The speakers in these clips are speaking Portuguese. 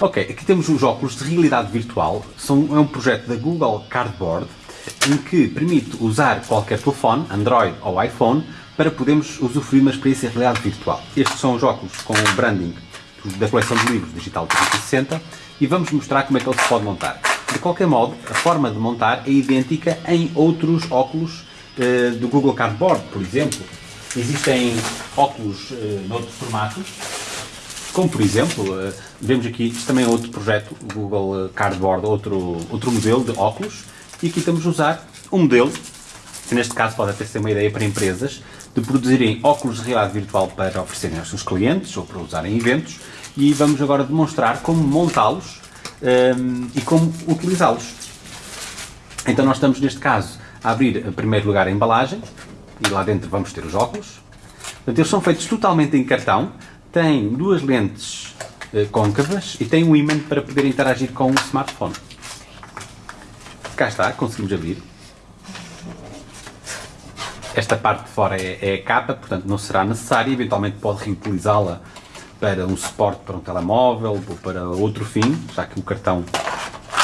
Ok, aqui temos os óculos de realidade virtual. São, é um projeto da Google Cardboard em que permite usar qualquer telefone, Android ou iPhone, para podermos usufruir uma experiência de realidade virtual. Estes são os óculos com o branding da coleção de livros Digital 360 e vamos mostrar como é que ele se pode montar. De qualquer modo, a forma de montar é idêntica em outros óculos uh, do Google Cardboard, por exemplo. Existem óculos uh, noutros formatos, como por exemplo, uh, vemos aqui, também é outro projeto, Google Cardboard, outro, outro modelo de óculos, e aqui estamos a usar um modelo, que neste caso pode até ser uma ideia para empresas, de produzirem óculos de realidade virtual para oferecerem aos seus clientes ou para usarem em eventos, e vamos agora demonstrar como montá-los um, e como utilizá-los. Então nós estamos neste caso a abrir em primeiro lugar a embalagem e lá dentro vamos ter os óculos. Portanto, eles são feitos totalmente em cartão, têm duas lentes uh, côncavas e têm um ímã para poder interagir com o smartphone. Cá está, conseguimos abrir. Esta parte de fora é, é a capa, portanto não será necessária, eventualmente pode reutilizá-la para um suporte para um telemóvel ou para outro fim, já que o cartão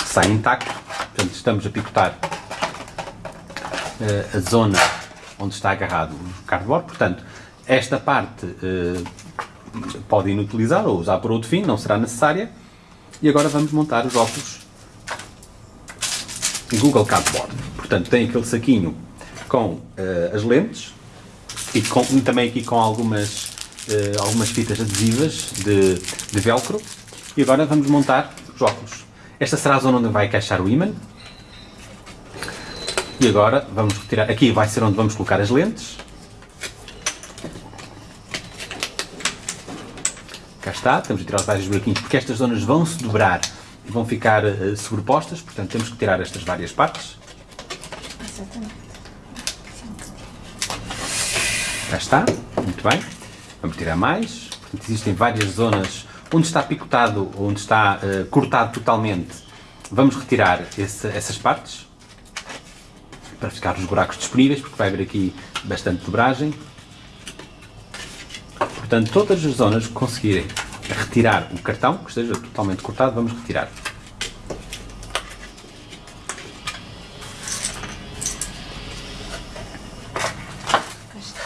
sai intacto. Portanto, estamos a picotar uh, a zona onde está agarrado o cardboard. Portanto, esta parte uh, pode inutilizar ou usar por outro fim, não será necessária. E agora vamos montar os óculos Google Cardboard. Portanto, tem aquele saquinho com uh, as lentes e, com, também aqui com algumas uh, algumas fitas adesivas de, de velcro e agora vamos montar os óculos. Esta será a zona onde vai encaixar o ímã. E agora vamos retirar, aqui vai ser onde vamos colocar as lentes. Está, temos de tirar os vários buraquinhos porque estas zonas vão se dobrar e vão ficar uh, sobrepostas, portanto temos que tirar estas várias partes. Exatamente. Cá está, muito bem. Vamos tirar mais. Portanto, existem várias zonas onde está picotado, onde está uh, cortado totalmente. Vamos retirar esse, essas partes para ficar os buracos disponíveis, porque vai haver aqui bastante dobragem. Portanto, todas as zonas que conseguirem retirar o cartão, que esteja totalmente cortado, vamos retirar.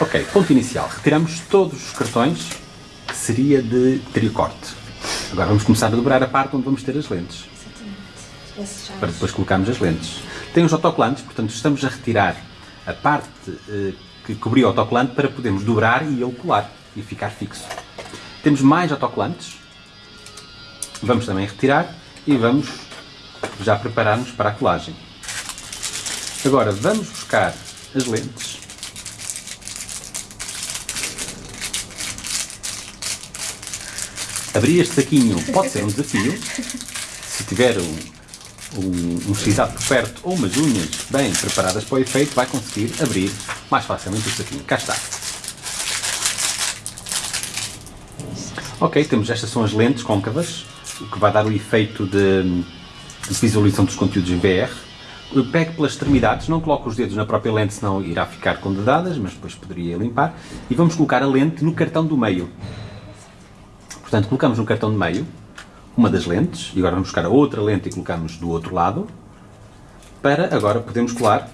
Ok, ponto inicial. Retiramos todos os cartões que seria de tricorte. Agora vamos começar a dobrar a parte onde vamos ter as lentes. Exatamente. Para depois colocarmos as lentes. Tem os autocolantes, portanto estamos a retirar a parte eh, que cobria o autocolante para podermos dobrar e ele colar e ficar fixo. Temos mais autocolantes. Vamos também retirar e vamos já preparar-nos para a colagem. Agora vamos buscar as lentes Abrir este saquinho pode ser um desafio. Se tiver um, um, um x por perto ou umas unhas bem preparadas para o efeito, vai conseguir abrir mais facilmente o saquinho. Cá está. Ok, temos estas são as lentes côncavas, o que vai dar o efeito de, de visualização dos conteúdos em VR. Eu pego pelas extremidades, não coloco os dedos na própria lente, senão irá ficar com dedadas, mas depois poderia limpar. E vamos colocar a lente no cartão do meio. Portanto, colocamos no cartão de meio uma das lentes, e agora vamos buscar a outra lente e colocamos do outro lado, para agora podermos colar.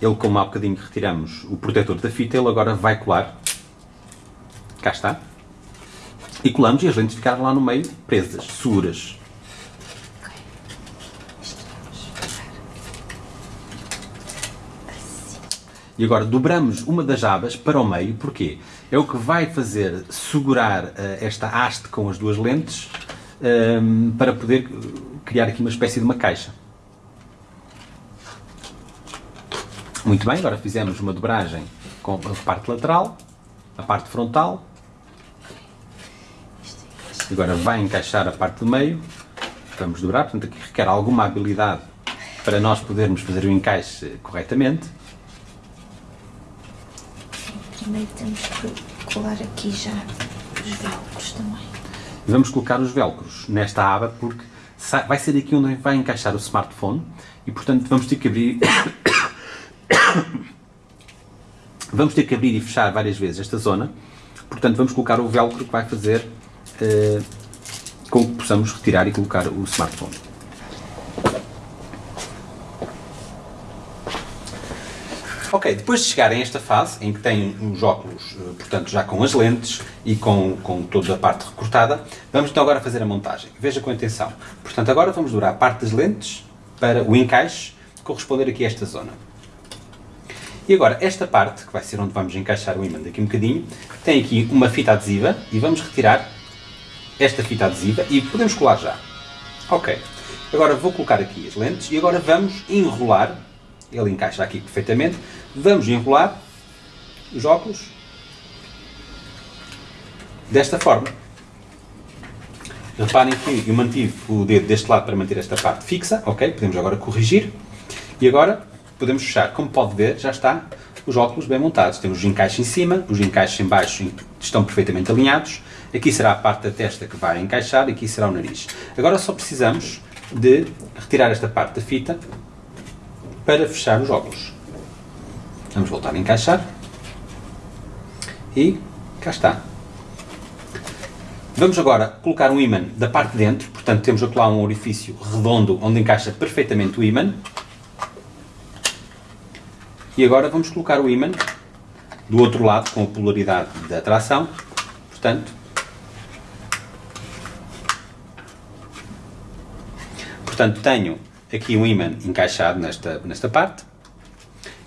Ele, como há bocadinho retiramos o protetor da fita, ele agora vai colar. Cá está. E colamos e as lentes ficaram lá no meio presas, seguras. E agora dobramos uma das abas para o meio, porquê? É o que vai fazer segurar uh, esta haste com as duas lentes um, ehm, para poder criar aqui uma espécie de uma caixa. Muito bem, agora fizemos uma dobragem com a parte lateral, a parte frontal. Agora vai encaixar a parte do meio. Vamos dobrar, portanto aqui requer alguma habilidade para nós podermos fazer o encaixe corretamente primeiro temos que colar aqui já os velcros também. Vamos colocar os velcros nesta aba porque vai ser aqui onde vai encaixar o smartphone e portanto vamos ter que abrir vamos ter que abrir e fechar várias vezes esta zona portanto vamos colocar o velcro que vai fazer uh, com que possamos retirar e colocar o smartphone. Ok, depois de chegarem a esta fase, em que têm os óculos, eh, portanto, já com as lentes e com, com toda a parte recortada, vamos então agora fazer a montagem. Veja com atenção. Portanto, agora vamos durar a parte das lentes para o encaixe corresponder aqui a esta zona. E agora, esta parte, que vai ser onde vamos encaixar o ímã daqui um bocadinho, tem aqui uma fita adesiva e vamos retirar esta fita adesiva e podemos colar já. Ok. Agora vou colocar aqui as lentes e agora vamos enrolar, ele encaixa aqui perfeitamente, vamos enrolar os óculos desta forma. Reparem que eu mantive o dedo deste lado para manter esta parte fixa, ok? Podemos agora corrigir. E agora podemos fechar. Como pode ver, já está os óculos bem montados. Temos os encaixes em cima, os encaixes em baixo estão perfeitamente alinhados. Aqui será a parte da testa que vai encaixar aqui será o nariz. Agora só precisamos de retirar esta parte da fita para fechar os óculos. Vamos voltar a encaixar. E cá está. Vamos agora colocar um ímã da parte de dentro, portanto temos aqui lá um orifício redondo onde encaixa perfeitamente o ímã. E agora vamos colocar o ímã do outro lado com a polaridade da tração, portanto Portanto, tenho aqui um ímã encaixado nesta, nesta parte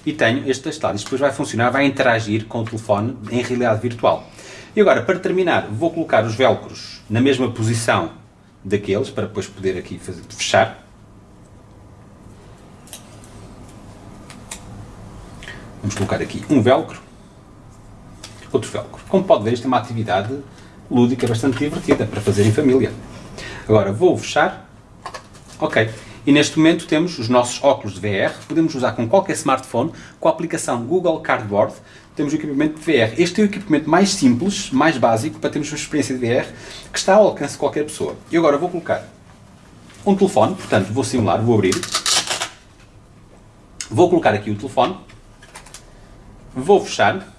e tenho este deste lado. Isto depois vai funcionar, vai interagir com o telefone em realidade virtual. E agora, para terminar, vou colocar os velcros na mesma posição daqueles, para depois poder aqui fazer, fechar. Vamos colocar aqui um velcro, outro velcro. Como pode ver, isto é uma atividade lúdica bastante divertida para fazer em família. Agora vou fechar. Ok. E neste momento temos os nossos óculos de VR, podemos usar com qualquer smartphone, com a aplicação Google Cardboard, temos o equipamento de VR. Este é o equipamento mais simples, mais básico, para termos uma experiência de VR, que está ao alcance de qualquer pessoa. E agora vou colocar um telefone, portanto vou simular, vou abrir, vou colocar aqui o telefone, vou fechar,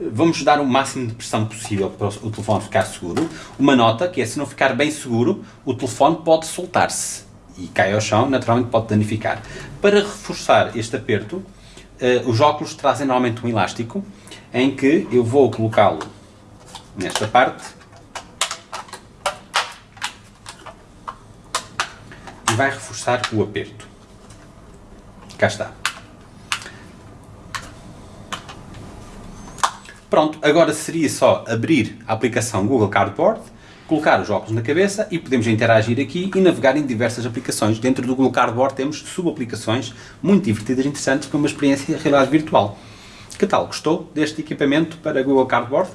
vamos dar o máximo de pressão possível para o telefone ficar seguro. Uma nota que é, se não ficar bem seguro, o telefone pode soltar-se e cai ao chão, naturalmente pode danificar. Para reforçar este aperto, uh, os óculos trazem normalmente um elástico, em que eu vou colocá-lo nesta parte e vai reforçar o aperto. Cá está. Pronto, agora seria só abrir a aplicação Google Cardboard, colocar os óculos na cabeça e podemos interagir aqui e navegar em diversas aplicações. Dentro do Google Cardboard temos subaplicações muito divertidas e interessantes para uma experiência de realidade virtual. Que tal? Gostou deste equipamento para Google Cardboard?